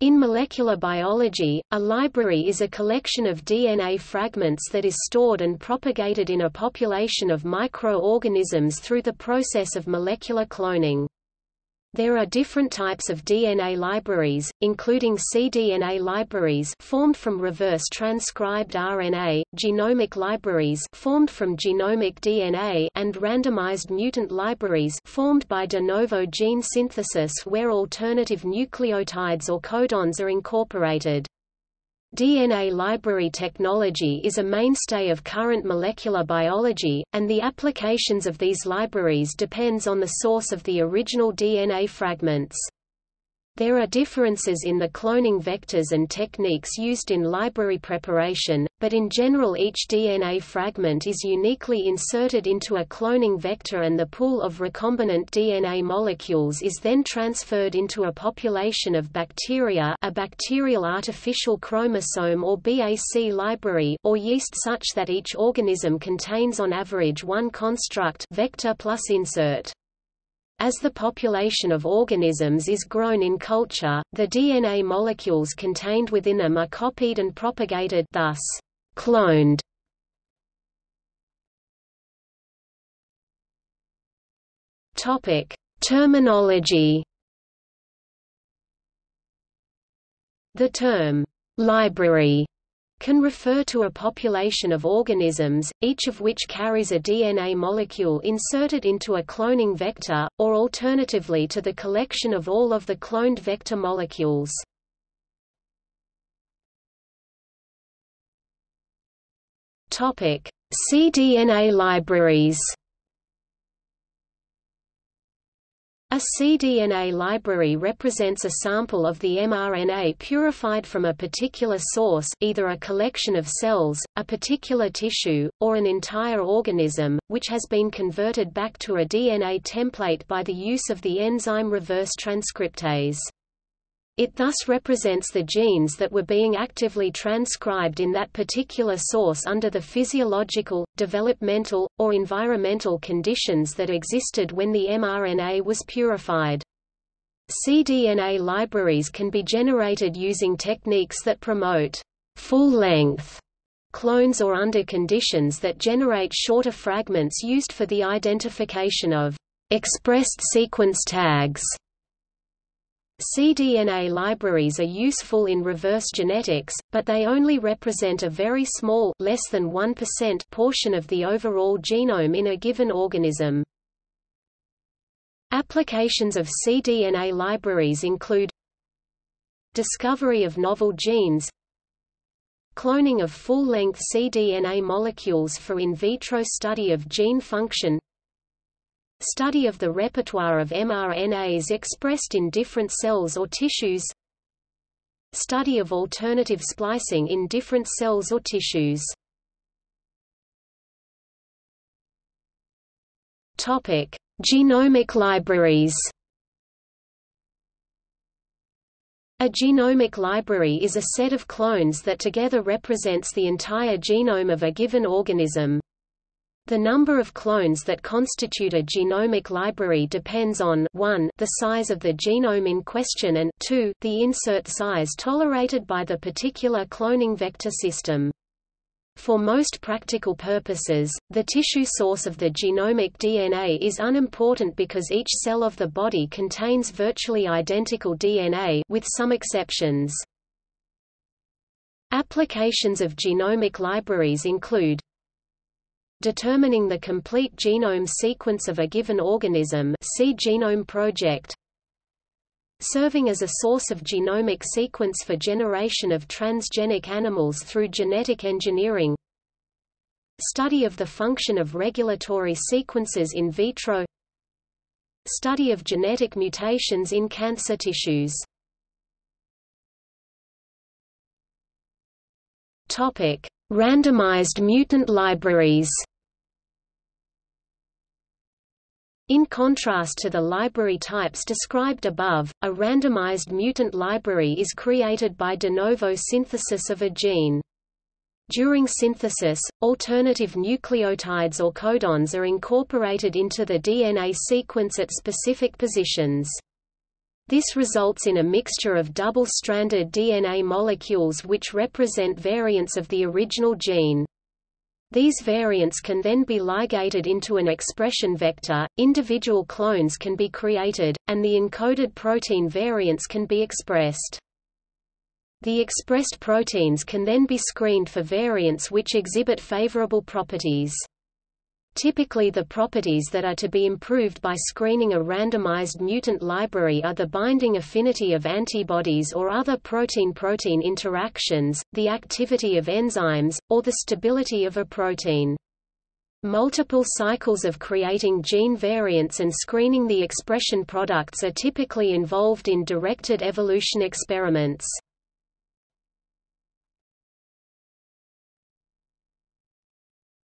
In molecular biology, a library is a collection of DNA fragments that is stored and propagated in a population of microorganisms through the process of molecular cloning. There are different types of DNA libraries, including cDNA libraries formed from reverse transcribed RNA, genomic libraries formed from genomic DNA and randomized mutant libraries formed by de novo gene synthesis where alternative nucleotides or codons are incorporated. DNA library technology is a mainstay of current molecular biology, and the applications of these libraries depends on the source of the original DNA fragments. There are differences in the cloning vectors and techniques used in library preparation, but in general each DNA fragment is uniquely inserted into a cloning vector and the pool of recombinant DNA molecules is then transferred into a population of bacteria a bacterial artificial chromosome or BAC library or yeast such that each organism contains on average one construct vector plus insert. As the population of organisms is grown in culture, the DNA molecules contained within them are copied and propagated thus, cloned. Terminology. The term library can refer to a population of organisms, each of which carries a DNA molecule inserted into a cloning vector, or alternatively to the collection of all of the cloned vector molecules. cDNA libraries A cDNA library represents a sample of the mRNA purified from a particular source either a collection of cells, a particular tissue, or an entire organism, which has been converted back to a DNA template by the use of the enzyme reverse transcriptase. It thus represents the genes that were being actively transcribed in that particular source under the physiological, developmental, or environmental conditions that existed when the mRNA was purified. cDNA libraries can be generated using techniques that promote full-length clones or under conditions that generate shorter fragments used for the identification of expressed sequence tags cDNA libraries are useful in reverse genetics, but they only represent a very small less than 1% portion of the overall genome in a given organism. Applications of cDNA libraries include Discovery of novel genes Cloning of full-length cDNA molecules for in vitro study of gene function Study of the repertoire of mRNAs expressed in different cells or tissues Study of alternative splicing in different cells or tissues Topic: Genomic libraries. A genomic library is a set of clones that together represents the entire genome of a given organism. The number of clones that constitute a genomic library depends on 1 the size of the genome in question and 2 the insert size tolerated by the particular cloning vector system. For most practical purposes, the tissue source of the genomic DNA is unimportant because each cell of the body contains virtually identical DNA with some exceptions. Applications of genomic libraries include Determining the complete genome sequence of a given organism see Genome Project. Serving as a source of genomic sequence for generation of transgenic animals through genetic engineering. Study of the function of regulatory sequences in vitro. Study of genetic mutations in cancer tissues. Topic: Randomized mutant libraries In contrast to the library types described above, a randomized mutant library is created by de novo synthesis of a gene. During synthesis, alternative nucleotides or codons are incorporated into the DNA sequence at specific positions. This results in a mixture of double-stranded DNA molecules which represent variants of the original gene. These variants can then be ligated into an expression vector, individual clones can be created, and the encoded protein variants can be expressed. The expressed proteins can then be screened for variants which exhibit favorable properties. Typically the properties that are to be improved by screening a randomized mutant library are the binding affinity of antibodies or other protein-protein interactions, the activity of enzymes, or the stability of a protein. Multiple cycles of creating gene variants and screening the expression products are typically involved in directed evolution experiments.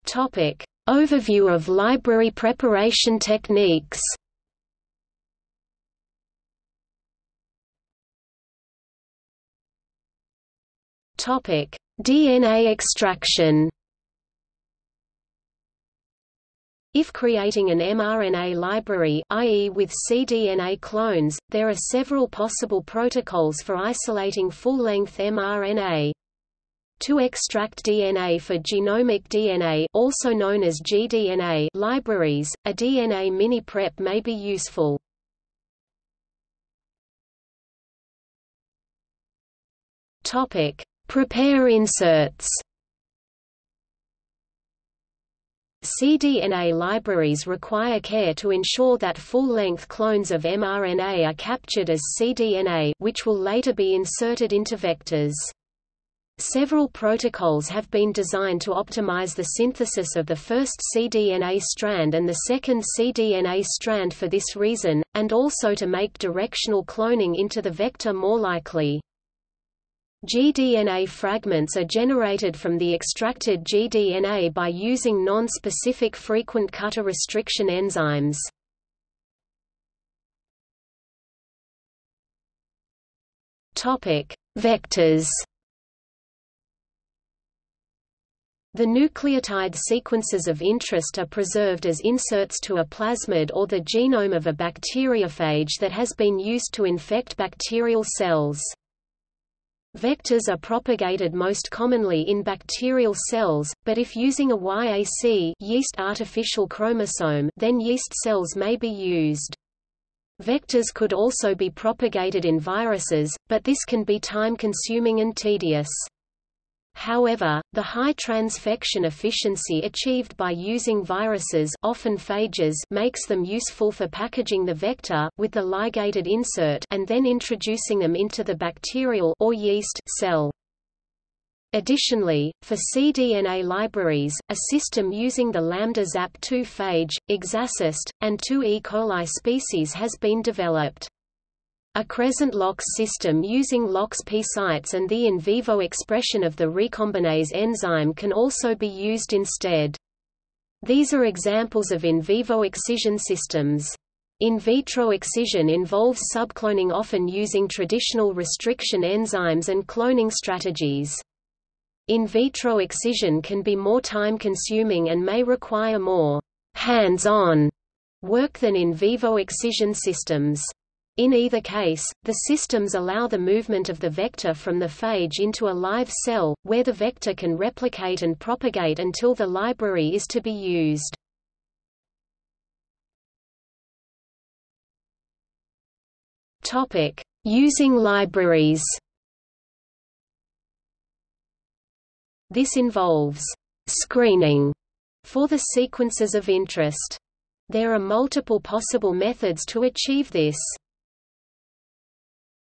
Topic: Overview of library preparation techniques Topic: DNA extraction. If creating an mRNA library i.e. with cDNA clones, there are several possible protocols for isolating full-length mRNA. To extract DNA for genomic DNA also known as gDNA libraries, a DNA mini-prep may be useful. Topic: Prepare inserts. cDNA libraries require care to ensure that full-length clones of mRNA are captured as cDNA which will later be inserted into vectors. Several protocols have been designed to optimize the synthesis of the first cDNA strand and the second cDNA strand for this reason, and also to make directional cloning into the vector more likely. gDNA fragments are generated from the extracted gDNA by using non-specific frequent cutter restriction enzymes. Vectors The nucleotide sequences of interest are preserved as inserts to a plasmid or the genome of a bacteriophage that has been used to infect bacterial cells. Vectors are propagated most commonly in bacterial cells, but if using a YAC yeast artificial chromosome then yeast cells may be used. Vectors could also be propagated in viruses, but this can be time-consuming and tedious. However, the high transfection efficiency achieved by using viruses often phages makes them useful for packaging the vector, with the ligated insert and then introducing them into the bacterial or yeast cell. Additionally, for cDNA libraries, a system using the lambda ZAP2 phage, ExAssist, and two E. coli species has been developed. A Cre-Lox system using loxP sites and the in vivo expression of the recombinase enzyme can also be used instead. These are examples of in vivo excision systems. In vitro excision involves subcloning often using traditional restriction enzymes and cloning strategies. In vitro excision can be more time-consuming and may require more hands-on work than in vivo excision systems. In either case, the systems allow the movement of the vector from the phage into a live cell, where the vector can replicate and propagate until the library is to be used. Using libraries This involves screening for the sequences of interest. There are multiple possible methods to achieve this.